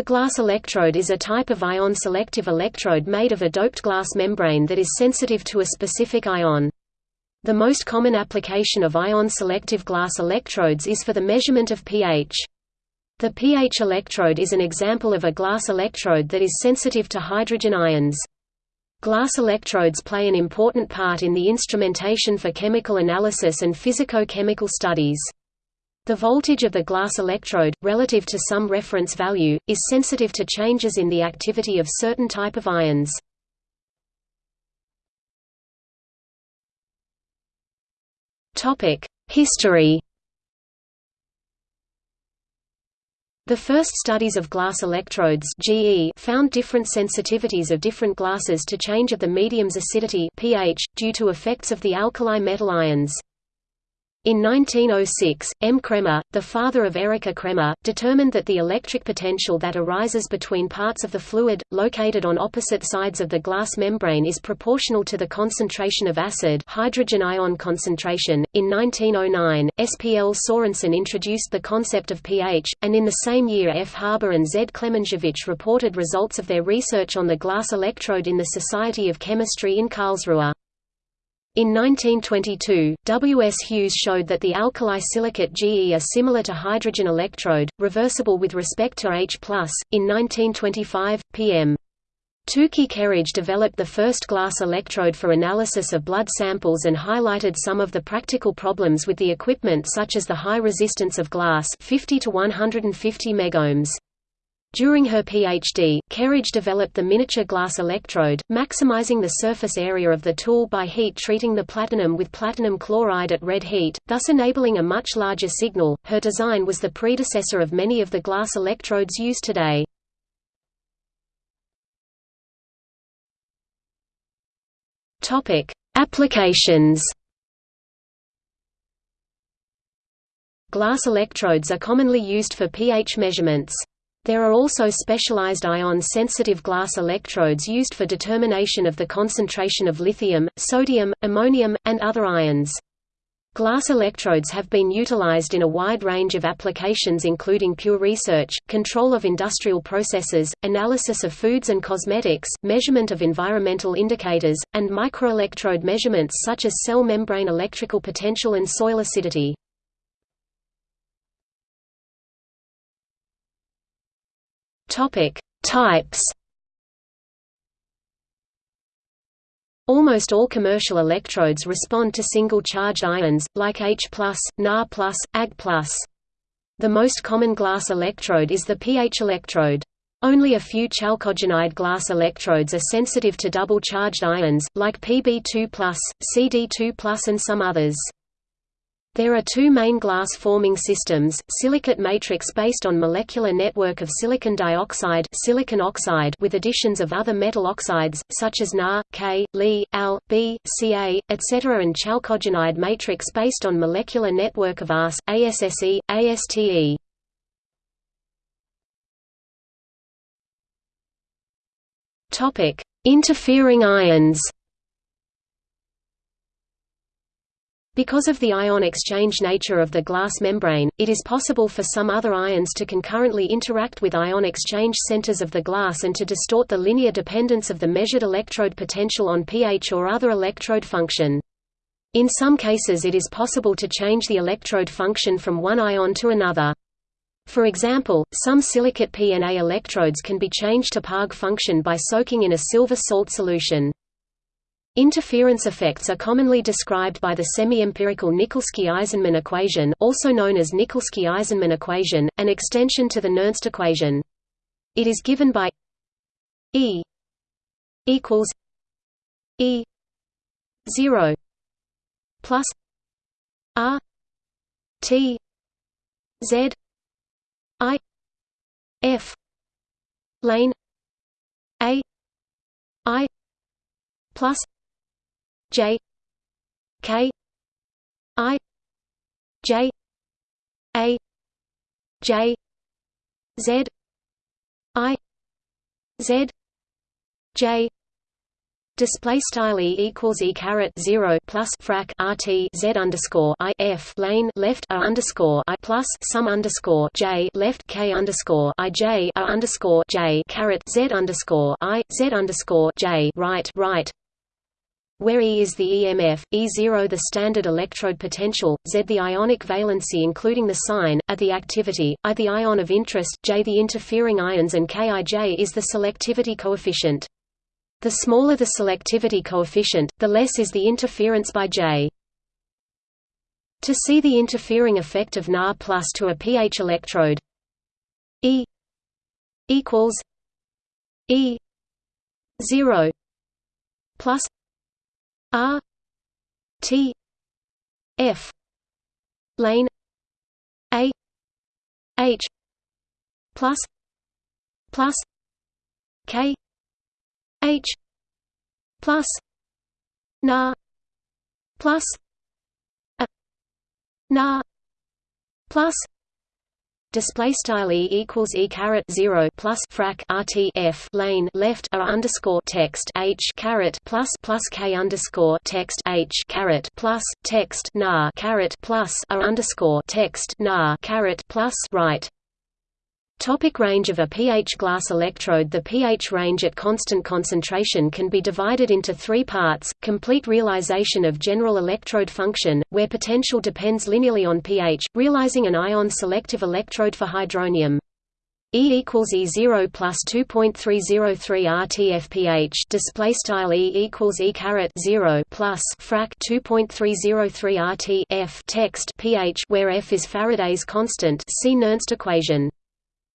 A glass electrode is a type of ion-selective electrode made of a doped glass membrane that is sensitive to a specific ion. The most common application of ion-selective glass electrodes is for the measurement of pH. The pH electrode is an example of a glass electrode that is sensitive to hydrogen ions. Glass electrodes play an important part in the instrumentation for chemical analysis and physico-chemical studies. The voltage of the glass electrode, relative to some reference value, is sensitive to changes in the activity of certain type of ions. History The first studies of glass electrodes GE found different sensitivities of different glasses to change of the medium's acidity pH, due to effects of the alkali metal ions. In 1906, M. Cremer, the father of Erika Cremer, determined that the electric potential that arises between parts of the fluid, located on opposite sides of the glass membrane is proportional to the concentration of acid hydrogen ion concentration. In 1909, S. P. L. Sorensen introduced the concept of pH, and in the same year F. Haber and Z. Klemensiewicz reported results of their research on the glass electrode in the Society of Chemistry in Karlsruhe. In 1922, W. S. Hughes showed that the alkali silicate Ge are similar to hydrogen electrode, reversible with respect to H+. In 1925, P.M. Tookey Kerridge developed the first glass electrode for analysis of blood samples and highlighted some of the practical problems with the equipment such as the high resistance of glass 50 to 150 megohms. During her PhD, Kerridge developed the miniature glass electrode, maximizing the surface area of the tool by heat treating the platinum with platinum chloride at red heat, thus enabling a much larger signal. Her design was the predecessor of many of the glass electrodes used today. Topic: Applications. Glass electrodes are commonly used for pH measurements. There are also specialized ion-sensitive glass electrodes used for determination of the concentration of lithium, sodium, ammonium, and other ions. Glass electrodes have been utilized in a wide range of applications including pure research, control of industrial processes, analysis of foods and cosmetics, measurement of environmental indicators, and microelectrode measurements such as cell membrane electrical potential and soil acidity. Topic: Types. Almost all commercial electrodes respond to single-charged ions, like H+, Na+, Ag+. The most common glass electrode is the pH electrode. Only a few chalcogenide glass electrodes are sensitive to double-charged ions, like Pb2+, Cd2+, and some others. There are two main glass-forming systems, silicate matrix based on molecular network of silicon dioxide silicon oxide with additions of other metal oxides, such as Na, K, Li, Al, B, Ca, etc. and chalcogenide matrix based on molecular network of AS, ASSE, ASTE. Interfering ions Because of the ion exchange nature of the glass membrane, it is possible for some other ions to concurrently interact with ion exchange centers of the glass and to distort the linear dependence of the measured electrode potential on pH or other electrode function. In some cases it is possible to change the electrode function from one ion to another. For example, some silicate PNA electrodes can be changed to PARG function by soaking in a silver salt solution. Interference effects are commonly described by the semi-empirical Nikolsky-Eisenman equation also known as Nikolsky-Eisenman equation, an extension to the Nernst equation. It is given by E equals E 0 plus R T Z I F lane A I plus J K I J A J Z I Z J Display style e equals e caret zero plus frac rt z underscore i f lane left a underscore i plus sum underscore j left k underscore i j a underscore j caret z underscore i z underscore j right right where E is the EMF, E0 the standard electrode potential, Z the ionic valency including the sign, A the activity, I the ion of interest, J the interfering ions and Kij is the selectivity coefficient. The smaller the selectivity coefficient, the less is the interference by J. To see the interfering effect of Na plus to a pH electrode E equals E zero plus R T F lane A H plus plus K H plus na plus a na plus Display style e equals e caret zero plus frac rt f lane left a underscore text h caret plus plus k underscore text h caret plus text na caret plus a underscore text na caret plus right Topic range of a pH glass electrode. The pH range at constant concentration can be divided into three parts, complete realization of general electrode function, where potential depends linearly on pH, realizing an ion-selective electrode for hydronium. E equals E zero plus two point three zero three RTFPH display style E equals E caret zero plus frac two point three zero three RT F. Text pH where F is Faraday's constant. See Nernst equation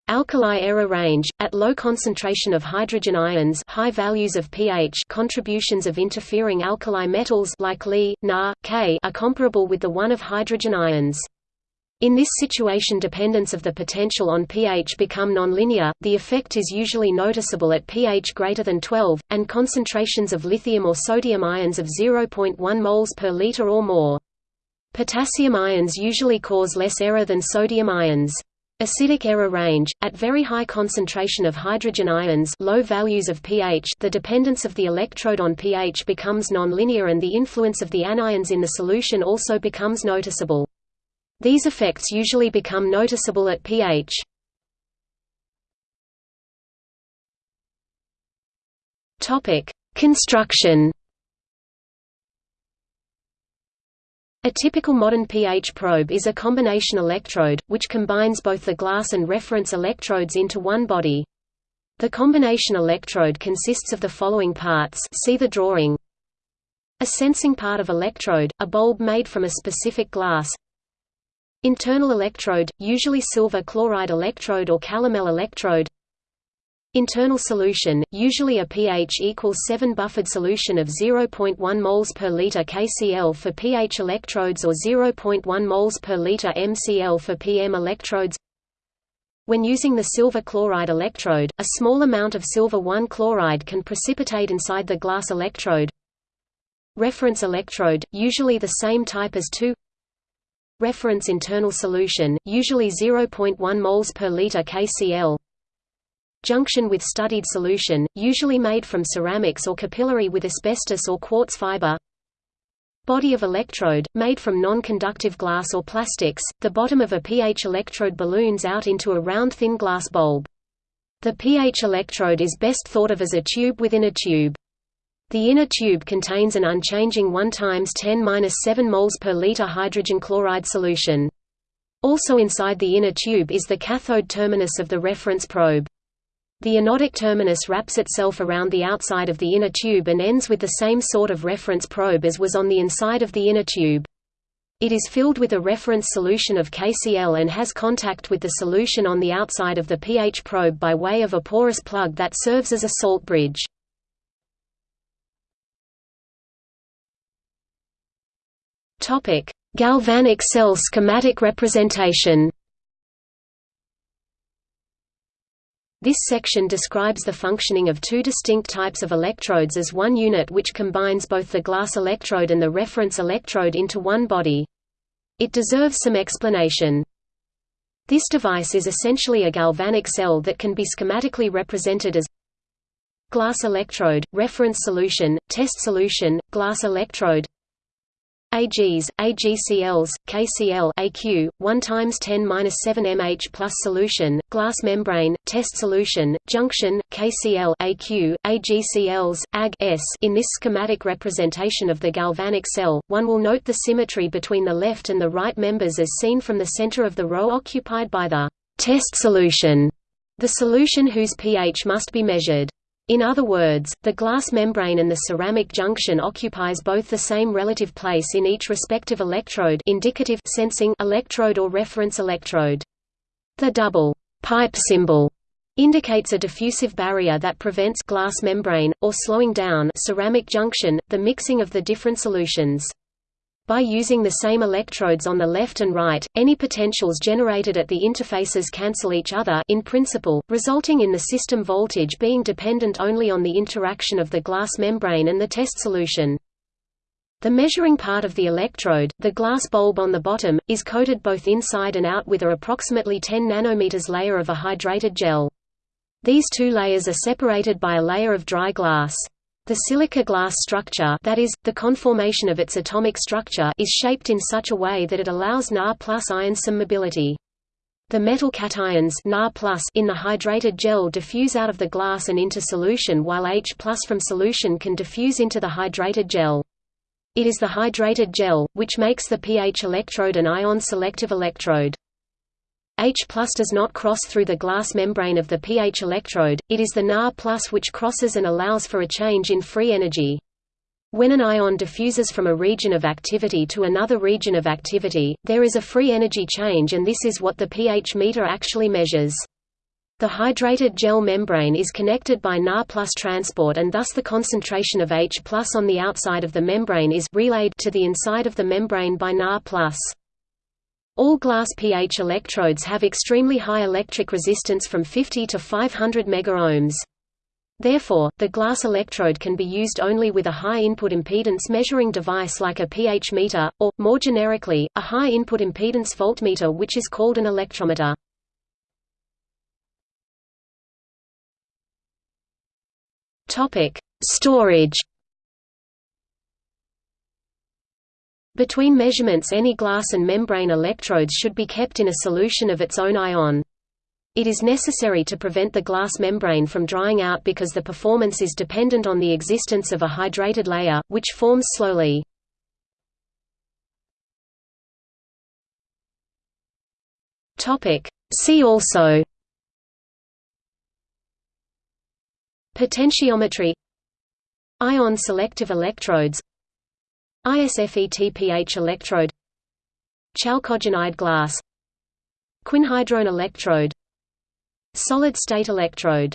Alkali error range at low concentration of hydrogen ions, high values of pH, contributions of interfering alkali metals like Li, Na, K are comparable with the one of hydrogen ions. In this situation dependence of the potential on pH become nonlinear, the effect is usually noticeable at pH greater than 12, and concentrations of lithium or sodium ions of 0.1 moles per liter or more. Potassium ions usually cause less error than sodium ions. Acidic error range at very high concentration of hydrogen ions, low values of pH, the dependence of the electrode on pH becomes nonlinear and the influence of the anions in the solution also becomes noticeable. These effects usually become noticeable at pH. Construction A typical modern pH probe is a combination electrode, which combines both the glass and reference electrodes into one body. The combination electrode consists of the following parts see the drawing. A sensing part of electrode, a bulb made from a specific glass. Internal electrode, usually silver chloride electrode or calomel electrode. Internal solution, usually a pH equals 7 buffered solution of 0.1 moles per liter KCl for pH electrodes or 0.1 moles per liter MCl for PM electrodes. When using the silver chloride electrode, a small amount of silver 1 chloride can precipitate inside the glass electrode. Reference electrode, usually the same type as 2 Reference internal solution, usually 0.1 moles per liter KCl junction with studied solution, usually made from ceramics or capillary with asbestos or quartz fiber. Body of electrode, made from non-conductive glass or plastics, the bottom of a pH electrode balloons out into a round thin glass bulb. The pH electrode is best thought of as a tube within a tube. The inner tube contains an unchanging 1 times 10^-7 moles per liter hydrogen chloride solution. Also inside the inner tube is the cathode terminus of the reference probe. The anodic terminus wraps itself around the outside of the inner tube and ends with the same sort of reference probe as was on the inside of the inner tube. It is filled with a reference solution of KCl and has contact with the solution on the outside of the pH probe by way of a porous plug that serves as a salt bridge. Galvanic cell schematic representation This section describes the functioning of two distinct types of electrodes as one unit which combines both the glass electrode and the reference electrode into one body. It deserves some explanation. This device is essentially a galvanic cell that can be schematically represented as glass electrode, reference solution, test solution, glass electrode AGs, AGCLs, KCl AQ, 1 times 10 7 mH plus solution, glass membrane, test solution, junction, KCl AQ, AGCLs, AG S. In this schematic representation of the galvanic cell, one will note the symmetry between the left and the right members as seen from the center of the row occupied by the test solution, the solution whose pH must be measured. In other words, the glass membrane and the ceramic junction occupies both the same relative place in each respective electrode indicative sensing electrode or reference electrode. The double pipe symbol indicates a diffusive barrier that prevents glass membrane, or slowing down ceramic junction, the mixing of the different solutions. By using the same electrodes on the left and right, any potentials generated at the interfaces cancel each other in principle, resulting in the system voltage being dependent only on the interaction of the glass membrane and the test solution. The measuring part of the electrode, the glass bulb on the bottom, is coated both inside and out with a approximately 10 nanometers layer of a hydrated gel. These two layers are separated by a layer of dry glass. The silica glass structure that is, the conformation of its atomic structure is shaped in such a way that it allows Na plus ions some mobility. The metal cations Na in the hydrated gel diffuse out of the glass and into solution while H from solution can diffuse into the hydrated gel. It is the hydrated gel, which makes the pH electrode an ion-selective electrode. H plus does not cross through the glass membrane of the pH electrode, it is the Na which crosses and allows for a change in free energy. When an ion diffuses from a region of activity to another region of activity, there is a free energy change and this is what the pH meter actually measures. The hydrated gel membrane is connected by Na transport and thus the concentration of H plus on the outside of the membrane is relayed to the inside of the membrane by Na all glass pH electrodes have extremely high electric resistance from 50 to 500 megaohms. Therefore, the glass electrode can be used only with a high input impedance measuring device like a pH meter, or, more generically, a high input impedance voltmeter which is called an electrometer. Storage Between measurements any glass and membrane electrodes should be kept in a solution of its own ion. It is necessary to prevent the glass membrane from drying out because the performance is dependent on the existence of a hydrated layer, which forms slowly. See also Potentiometry Ion selective electrodes ISFETPH electrode Chalcogenide glass Quinhydrone electrode Solid-state electrode